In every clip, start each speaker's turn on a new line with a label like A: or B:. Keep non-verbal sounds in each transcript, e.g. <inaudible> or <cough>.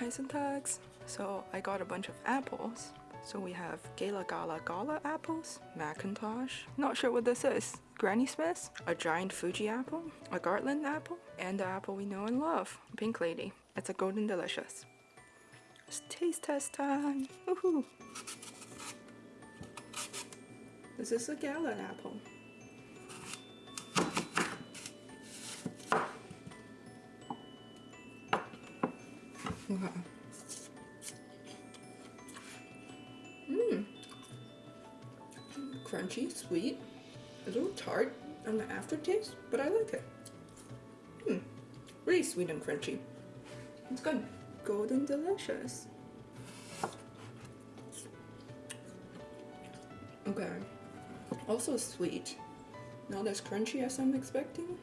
A: And Tags. So I got a bunch of apples. So we have Gala Gala Gala apples, McIntosh, not sure what this is, Granny Smith's, a giant Fuji apple, a Cortland apple, and the apple we know and love, Pink Lady. It's a Golden Delicious. It's taste test time! Woohoo! This is a Gala apple. Mmm. Crunchy, sweet, a little tart on the aftertaste, but I like it. Hmm. Really sweet and crunchy. It's good. Golden delicious. Okay. Also sweet. Not as crunchy as I'm expecting.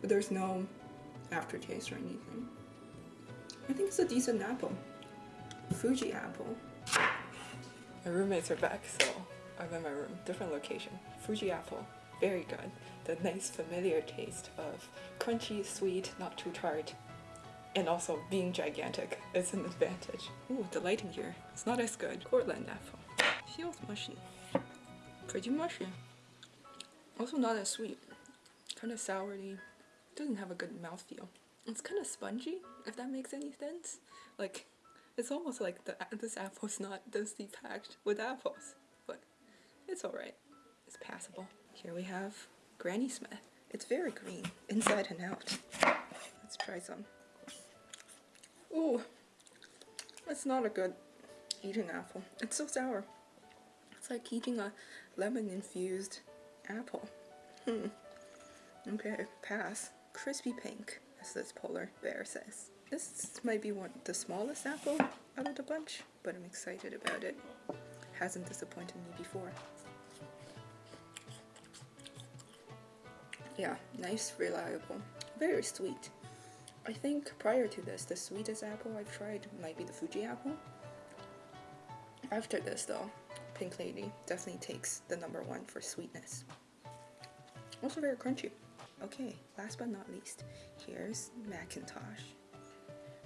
A: But there's no aftertaste or anything. I think it's a decent apple. Fuji apple. My roommates are back, so I'm in my room. Different location. Fuji apple. Very good. The nice familiar taste of crunchy, sweet, not too tart. And also being gigantic <laughs> is an advantage. Ooh, the lighting here. It's not as good. Cortland apple. Feels mushy. Pretty mushy. Also not as sweet. Kind of soury. Doesn't have a good mouthfeel. It's kind of spongy, if that makes any sense. Like, it's almost like the this apple's not densely packed with apples, but it's alright. It's passable. Here we have Granny Smith. It's very green, inside and out. Let's try some. Ooh, it's not a good eating apple. It's so sour. It's like eating a lemon-infused apple. Hmm. Okay, pass. Cripps Pink this polar bear says. This might be one of the smallest apple out of the bunch, but I'm excited about it. Hasn't disappointed me before. Yeah, nice, reliable, very sweet. I think prior to this, the sweetest apple I've tried might be the Fuji apple. After this though, Pink Lady definitely takes the number one for sweetness. Also very crunchy. Okay, last but not least, here's McIntosh.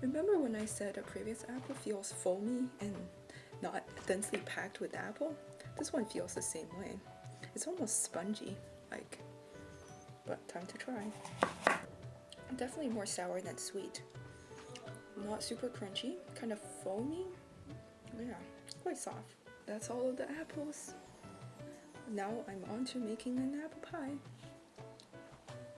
A: Remember when I said a previous apple feels foamy and not densely packed with apple? This one feels the same way. It's almost spongy, like, but time to try. Definitely more sour than sweet. Not super crunchy, kind of foamy. Yeah, quite soft. That's all of the apples. Now I'm on to making an apple pie.